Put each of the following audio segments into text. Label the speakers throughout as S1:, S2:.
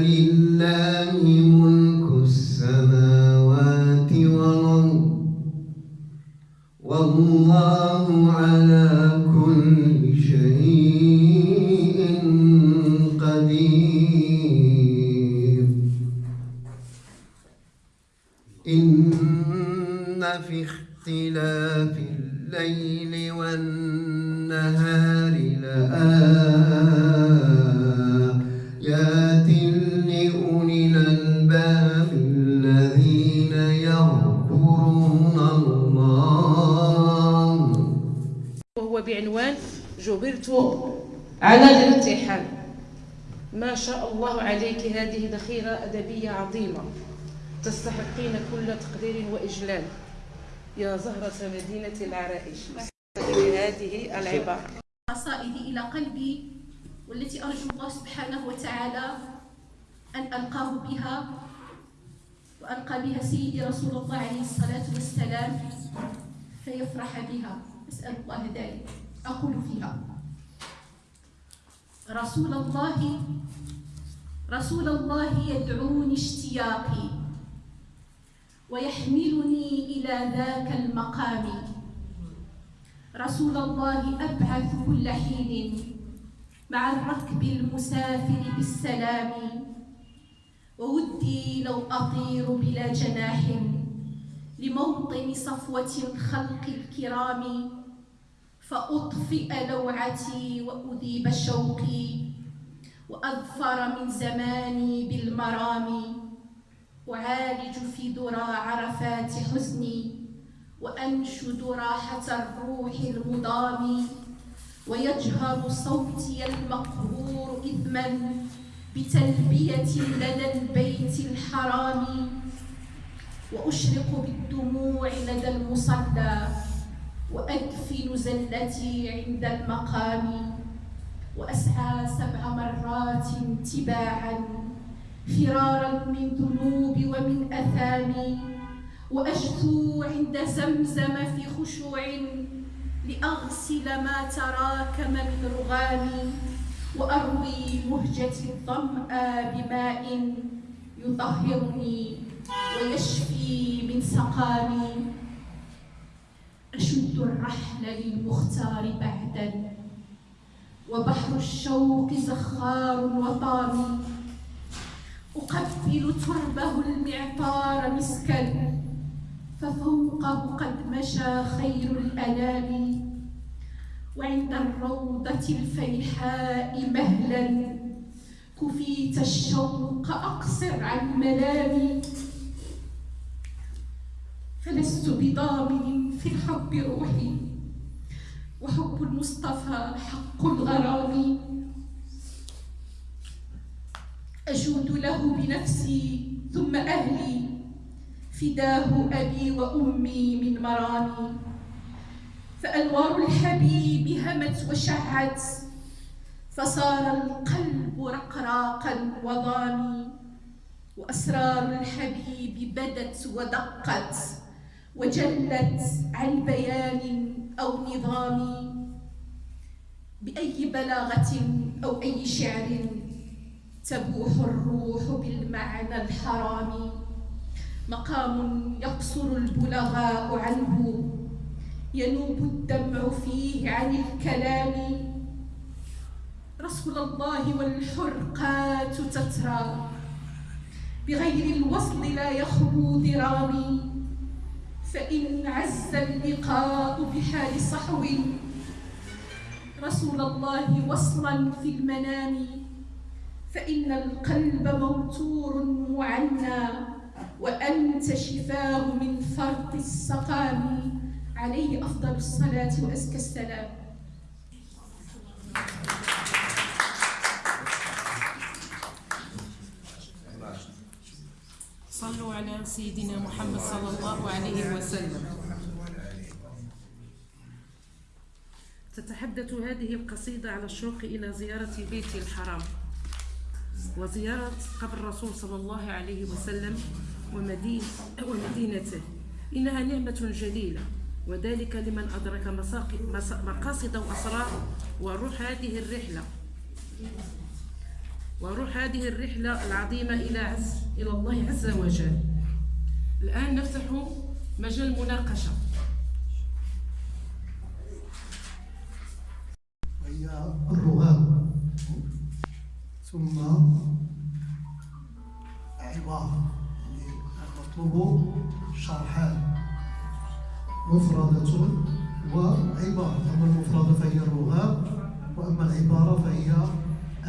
S1: need بعنوان جبرت على الامتحان ما شاء الله عليك هذه ذخيرة أدبية عظيمة تستحقين كل تقدير وإجلال. يا زهرة مدينة العرائش. هذه العبارة.
S2: قصائدي إلى قلبي والتي أرجو الله سبحانه وتعالى أن ألقاه بها وألقى بها سيدي رسول الله عليه الصلاة والسلام. فيفرح بها. أسأل الله ذلك. أقول فيها. رسول الله رسول الله يدعوني اشتياقي ويحملني إلى ذاك المقام. رسول الله أبعث كل حين مع الركب المسافر بالسلام. وودي لو أطير بلا جناح. لموطن صفوة الخلق الكرام فأطفئ لوعتي وأذيب شوقي وأظفر من زماني بالمرام. أعالج في درى عرفات حزني وأنشد راحة الروح المضام. ويجهر صوتي المقهور إثما بتلبية لدى البيت الحرام. وأشرق بالدموع لدى المصلى وأدفن زلتي عند المقام وأسعى سبع مرات تباعا فرارا من ذنوب ومن أثامي وأجثو عند زمزم في خشوع لأغسل ما تراكم من رغامي وأروي مهجتي الظمأ بماء يطهرني ويشفي من سقامي. أشد الرحل للمختار بعدا. وبحر الشوق زخار وطامي أقبل تربه المعطار مسكا ففوقه قد مشى خير الأنام. وعند الروضة الفيحاء مهلا. كفيت الشوق أقصر عن ملامي فلست بضامن في الحب روحي وحب المصطفى حق الغرام. أجود له بنفسي ثم أهلي فداه أبي وأمي من مرامي. فأنوار الحبيب همت وشعت فصار القلب رقراقا وضامي. وأسرار الحبيب بدت ودقت. وجلت عن بيان أو نظام بأي بلاغة أو أي شعر تبوح الروح بالمعنى الحرام. مقام يقصر البلغاء عنه. ينوب الدمع فيه عن الكلام. رسول الله والحرقات تترى. بغير الوصل لا يخلو ذرامي. فإن عز اللقاء بحال صحو. رسول الله وصلا في المنام. فإن القلب موتور معنى وأنت شفاه من فرط السقام. عليه أفضل الصلاة وأزكى السلام.
S1: على سيدنا محمد صلى الله عليه وسلم. تتحدث هذه القصيدة على الشوق إلى زيارة بيت الحرام وزيارة قبر الرسول صلى الله عليه وسلم ومدين ومدينته. إنها نعمة جليلة وذلك لمن أدرك مقاصد وأسرار وروح هذه الرحلة. وروح هذه الرحلة العظيمة إلى عز إلى الله عز وجل. الآن نفتح مجال مناقشة
S3: وهي الرغام ثم عبارة يعني مطلوب شرحان. مفردة وعبارة. أما المفردة فهي الرغام وأما العبارة فهي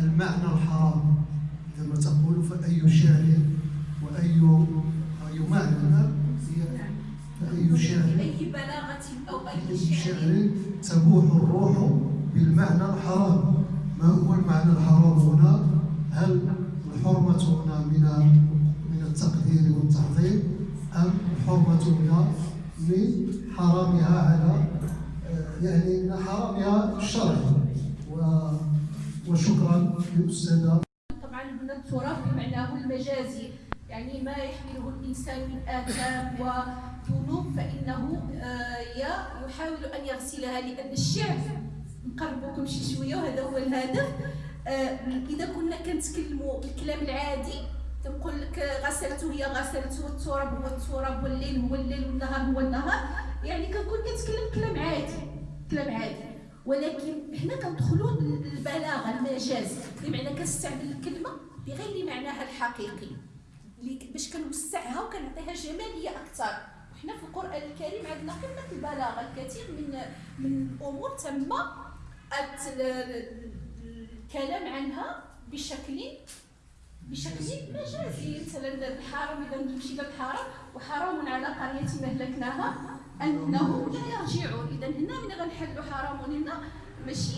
S3: المعنى الحرام عندما تقول فأي شعر وأي أي معنى هي فأي شعر
S2: أي شعر
S3: تبوح الروح بالمعنى الحرام. ما هو المعنى الحرام هنا؟ هل الحرمة هنا من من التقدير والتعظيم؟ أم الحرمة هنا من حرامها على يعني من حرامها الشرعي و- وشكرا للأستاذة.
S2: طبعا هنا التراث بمعناه المجازي يعني ما يحمله الإنسان من آثام وذنوب فإنه آه، يحاول أن يغسلها لأن الشعر نقربكم شي شوية وهذا هو الهدف. آه، إذا كنا كنتكلموا الكلام العادي تنقول لك غسلته هي غسلته والتراب هو التراب والليل هو الليل والنهار هو النهار. يعني كنكون كنتكلم كلام عادي كلام عادي. ولكن هنا كندخلوا للبلاغة المجاز بمعنى كنستعمل الكلمة بغير معناها الحقيقي. باش كنوسعها وكنعطيها جمالية أكثر. وحنا في القرآن الكريم عندنا قمة البلاغة الكثير من من الأمور تم الكلام عنها بشكل بشكل مجازي. مثلا الحرام إذا مشينا الحرام وحرام على قرية مهلكناها انهم لا يرجعون إذا هنا من غنحلوا حرام هنا ماشي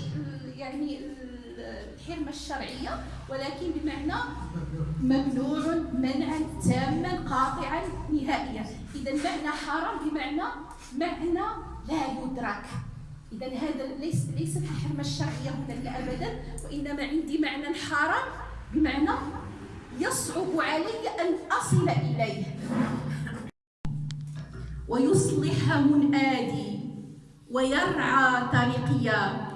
S2: يعني ال- الحرمة الشرعية. ولكن بمعنى ممنوع منعا تاما قاطعا نهائيا. اذا معنى حرام بمعنى معنى لا يدرك. اذا هذا ليس ليست الحرمة الشرعية هنا أبدا وإنما عندي معنى حرام بمعنى يصعب علي أن أصل إليه. ويصلح منادي ويرعى طريقيا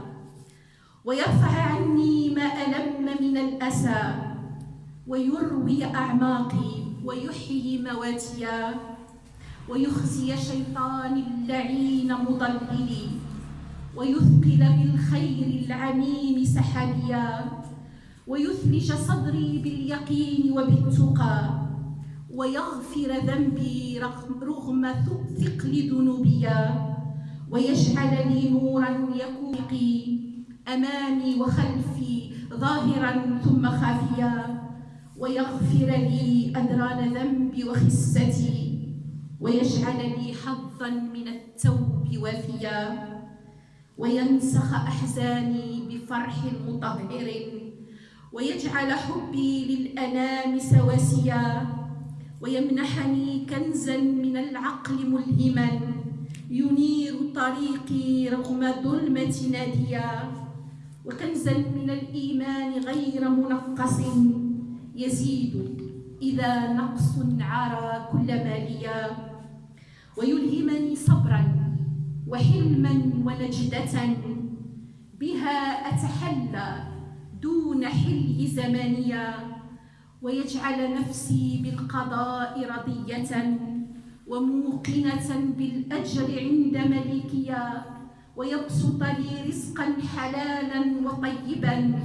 S2: ويرفع عني ما ألم من الأسى ويروي أعماقي ويحيي مواتيا ويخزي شيطان اللعين مضللي ويثقل بالخير العميم سحابيا ويثلج صدري باليقين وبالتقى ويغفر ذنبي رغم, ثقل ذنوبيا ويجعل لي نورا يكون أمامي وخلفي ظاهرا ثم خافيا ويغفر لي أدران ذنبي وخستي ويجعل لي حظا من التوب وفيا وينسخ أحزاني بفرح مطهر ويجعل حبي للأنام سواسيا ويمنحني كنزا من العقل ملهما ينير طريقي رغم ظلمة ناديا. وكنزا من الإيمان غير منقص. يزيد إذا نقص عرى كل ماليا ويلهمني صبرا وحلما ونجدة. بها أتحلى دون حلي زمانيا ويجعل نفسي بالقضاء رضية. وموقنة بالأجر عند مليكيا ويبسط لي رزقا حلالا وطيبا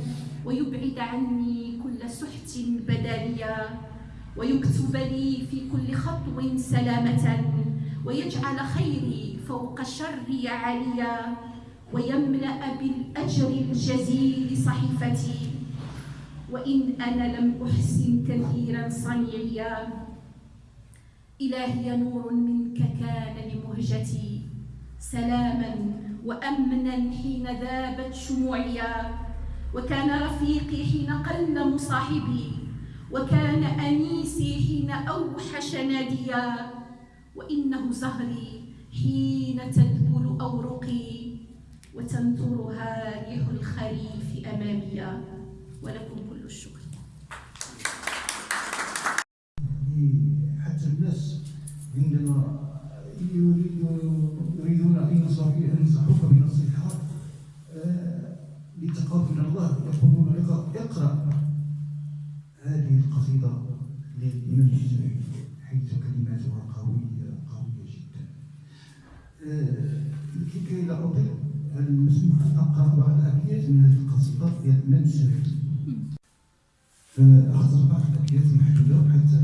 S2: ويبعد عني كل سحت بدانيا ويكتب لي في كل خطو سلامة ويجعل خيري فوق شري عاليا ويملأ بالأجر الجزيل صحيفتي. وإن أنا لم أحسن كثيرا صنيعيا إلهي نور منك كان لمهجتي. سلاما وأمنا حين ذابت شموعيا وكان رفيقي حين قل مصاحبي وكان أنيسي حين أوحش ناديا وإنه زهري حين تذبل أورقي وتنثرها ريح الخريف أمامي ولكم كل الشكر
S4: حتى الناس عندما يريد يريدون ان ينصحوك ينصحوك بنصيحه آه، لتقرب من الله يقولون اقرأ اقرأ قصيدة للإمام الجزائري حيث كلماتها قوية قوية جدا. آه، لكي لا أطيل هل مسموح أن أقرأ بعض الأبيات من هذه القصيدة ديال الإمام الجزائري فأخذ بعض الأبيات محدودة حتى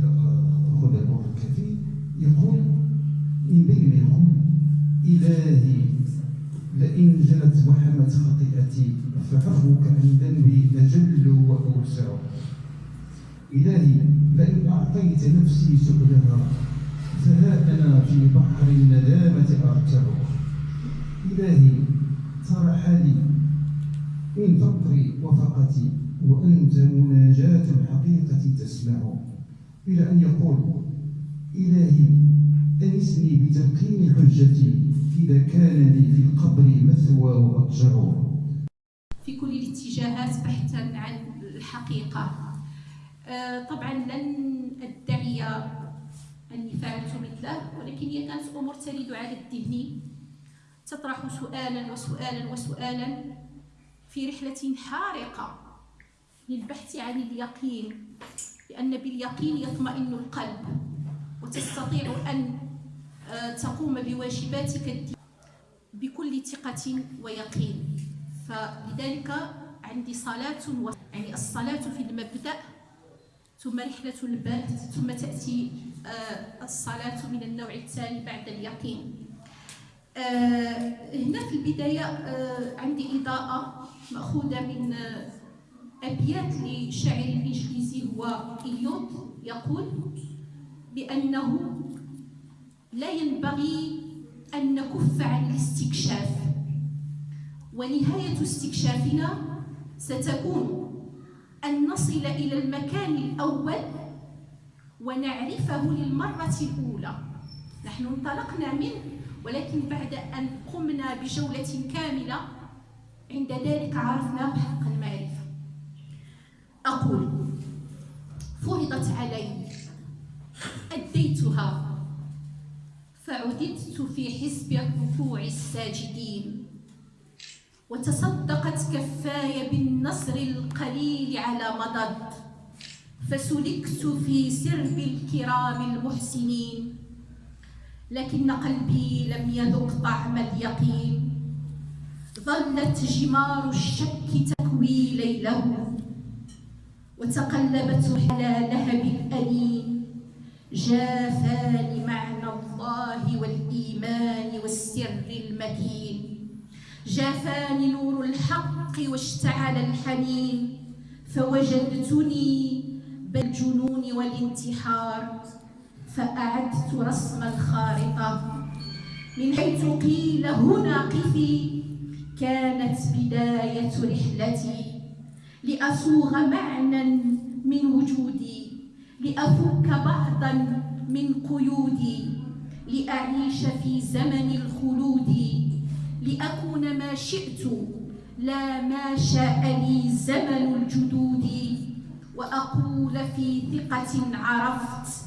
S4: أخذ الوقت الكافي يقول لئن جلت وحمت خطيئتي فعفوك عن ذنبي أجل وأوسع. إلهي لئن أعطيت نفسي سبلها فها أنا في بحر الندامة أرتع. إلهي ترى حالي من فقري وفقتي وأنت مناجاة الحقيقة تسمع. إلى أن يقول إلهي أنسني بتلقين حجتي. إذا كان لي في القبر مثوى وأضجع
S2: في كل الاتجاهات بحثا عن الحقيقة. آه، طبعا لن أدعي أني فعلت مثله ولكن هي كانت أمور ترد على الذهن. تطرح سؤالا وسؤالا وسؤالا في رحلة حارقة للبحث عن اليقين لأن باليقين يطمئن القلب وتستطيع أن تقوم بواجباتك بكل ثقة ويقين. فلذلك عندي صلاة و... يعني الصلاة في المبدأ ثم رحلة البحث ثم تأتي آه، الصلاة من النوع الثاني بعد اليقين. آه، هنا في البداية آه، عندي إضاءة مأخوذة من أبيات لشاعر إنجليزي هو إليوت يقول بأنه لا ينبغي أن نكف عن الاستكشاف. ونهاية استكشافنا ستكون أن نصل إلى المكان الأول ونعرفه للمرة الأولى. نحن انطلقنا منه ولكن بعد أن قمنا بجولة كاملة عند ذلك عرفناه حق المعرفة. أقول فرضت علي أديتها. فعددت في حزب الركوع الساجدين. وتصدقت كفاي بالنصر القليل على مضض. فسلكت في سرب الكرام المحسنين. لكن قلبي لم يذق طعم اليقين. ظلت جمار الشك تكوي ليله وتقلبت على لهب الأنين جافاني معنى الله والإيمان والسر المكين جافاني نور الحق واشتعل الحنين. فوجدتني بالجنون والانتحار. فأعدت رسم الخارطة. من حيث قيل هنا قفي. كانت بداية رحلتي. لأصوغ معنى من وجودي. لأفك بعضا من قيودي. لأعيش في زمن الخلود لأكون ما شئت لا ما شاء لي زمن الجدود. وأقول في ثقة عرفت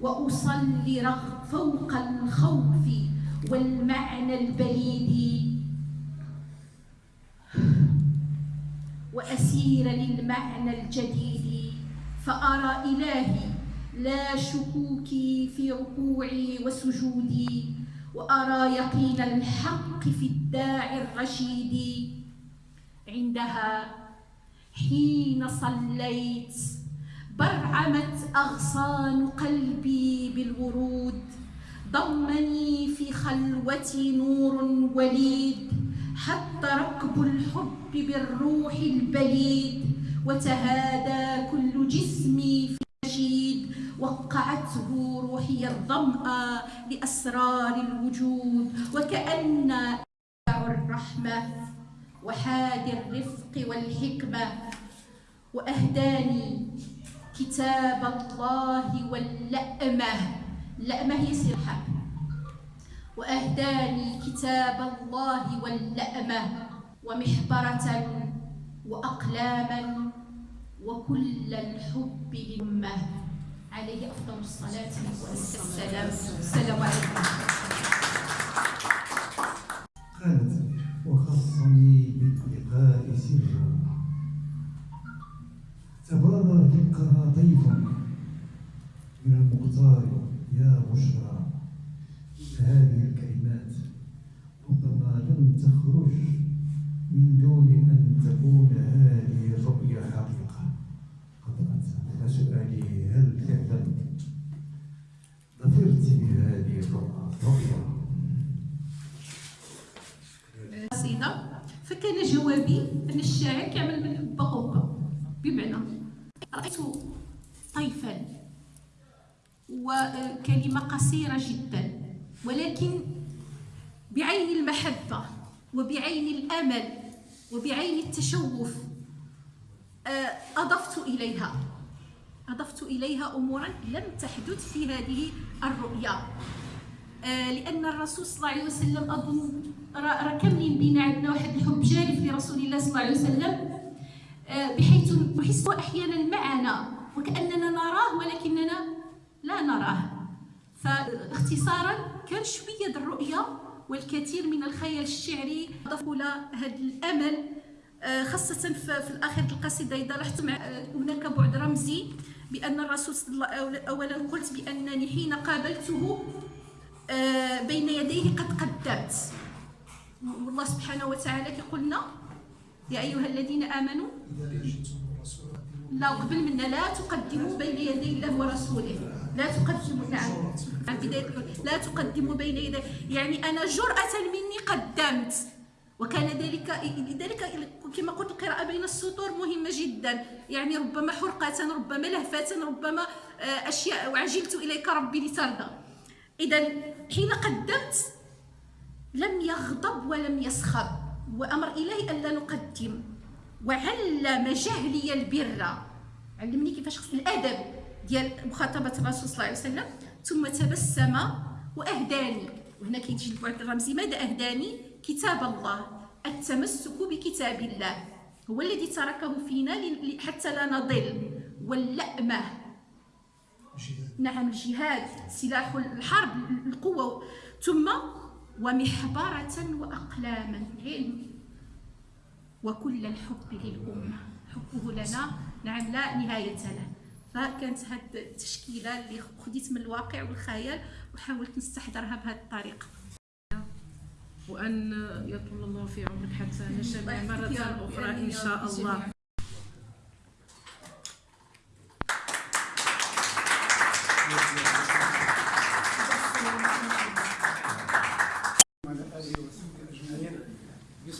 S2: وأصلي فوق الخوف والمعنى البليد. وأسير للمعنى الجديد فأرى إلهي لا شكوكي في ركوعي وسجودي وأرى يقين الحق في الداعي الرشيد. عندها حين صليت برعمت أغصان قلبي بالورود. ضمني في خلوتي نور وليد حتى ركب الحب بالروح البليد. وتهادى كل جسمي وقعته روحي الظمأ لأسرار الوجود وكأن الرحمة وحاد الرفق والحكمة وأهداني كتاب الله واللأمة. اللأمة هي سرحة. وأهداني كتاب الله واللأمة ومحبرة وأقلاما وكل الحب للأمة. عليه أفضل الصلاة والسلام. السلام عليكم. الشاعر كيعمل من حبة قبة بمعنى رأيت طيفا وكلمة قصيرة جدا ولكن بعين المحبة وبعين الأمل وبعين التشوف آه، أضفت إليها. أضفت إليها أمورا لم تحدث في هذه الرؤيا آه، لأن الرسول صلى الله عليه وسلم أظن راه كاملين بينا عندنا واحد الحب جارف لرسول الله صلى الله عليه وسلم آه، بحيث نحس أحيانا معنا وكأننا نراه ولكننا لا نراه. فاختصارا كان شوية الرؤية والكثير من الخيال الشعري ضافوا هذا الأمل آه، خاصة في الآخر القصيدة إذا لاحظتم آه، هناك بعد رمزي بأن الرسول صلى الله أولا قلت بأنني حين قابلته بين يديه قد قدمت. والله سبحانه وتعالى كيقولنا يا أيها الذين آمنوا لا قبل منا لا تقدموا بين يدي الله ورسوله. لا تقدموا نعم. عن بداية لا تقدموا بين يدي. يعني أنا جرأة مني قدمت. وكان ذلك لذلك كما قلت القراءة بين السطور مهمة جدا. يعني ربما حرقة ربما لهفة ربما آه، أشياء وعجلت إليك ربي لترضى. إذا حين قدمت لم يغضب ولم يسخر وأمر إليه ألا نقدم. وعلم جهلي البر. علمني كيفاش خص الأدب ديال مخاطبة الرسول صلى الله عليه وسلم. ثم تبسم وأهداني. وهنا كيجي البعد الرمزي. ماذا أهداني؟ كتاب الله. التمسك بكتاب الله. هو الذي تركه فينا حتى لا نضل. واللأمة. نعم الجهاد. سلاح الحرب القوة ومحبرة وأقلاما علم وكل الحب للأمة. حبه لنا نعم لا نهاية له. فكانت هذه التشكيلة اللي خديت من الواقع والخيال وحاولت نستحضرها بهذه الطريقة.
S1: وأن يطول الله في عمرك حتى نجتمع مرة أخرى إن شاء الله.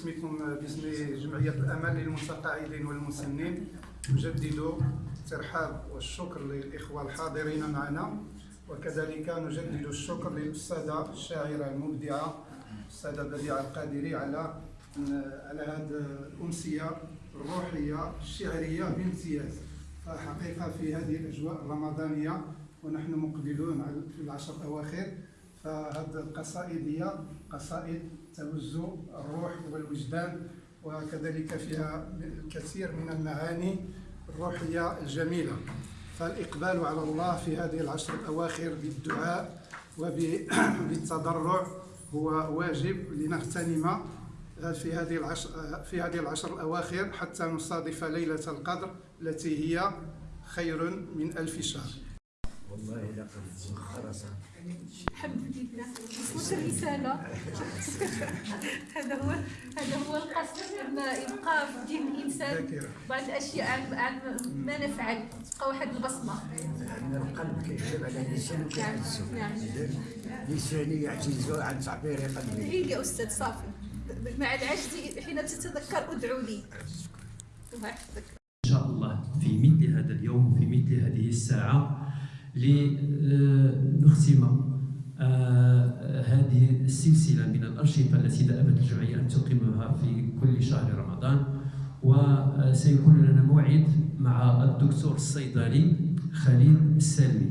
S5: باسمكم باسم جمعية الأمل للمتقاعدين والمسنين. نجدد الترحاب والشكر للإخوة الحاضرين معنا. وكذلك نجدد الشكر للأستاذة الشاعرة المبدعة الأستاذة بديعة القادري على على هذه الأمسية الروحية الشعرية بامتياز. فحقيقة في هذه الأجواء الرمضانية ونحن مقبلون في العشر الأواخر. فهذه القصائد هي قصائد تهز الروح والوجدان وكذلك فيها الكثير من المعاني الروحية الجميلة. فالإقبال على الله في هذه العشر الأواخر بالدعاء وبالتضرع هو واجب لنغتنم في هذه العشر في هذه العشر الأواخر حتى نصادف ليلة القدر التي هي خير من ألف شهر.
S6: والله
S2: الحمد لله وصلت الرسالة هذا هو هذا هو القصد أن يبقى في دين الإنسان بعض الأشياء عن عن ما نفعل تبقى واحد البصمة
S6: القلب كيكتب على اللسان
S2: نعم.
S6: لساني يعجز عن تعبير قلبي
S2: عيد يا أستاذ صافي مع العجز حين تتذكر ادعو لي
S7: إن شاء الله في مثل هذا اليوم في مثل هذه الساعة لنختم آه، هذه السلسلة من الأنشطة التي دأبت الجمعية أن تقيمها في كل شهر رمضان وسيكون لنا موعد مع الدكتور الصيدلي خليل السلمي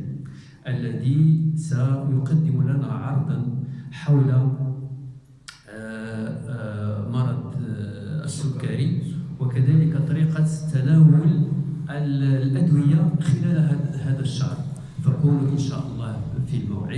S7: الذي سيقدم لنا عرضا حول آه، آه، مرض السكري وكذلك طريقة تناول الأدوية خلال هذا الشهر. فكونوا إن شاء الله في الموعد.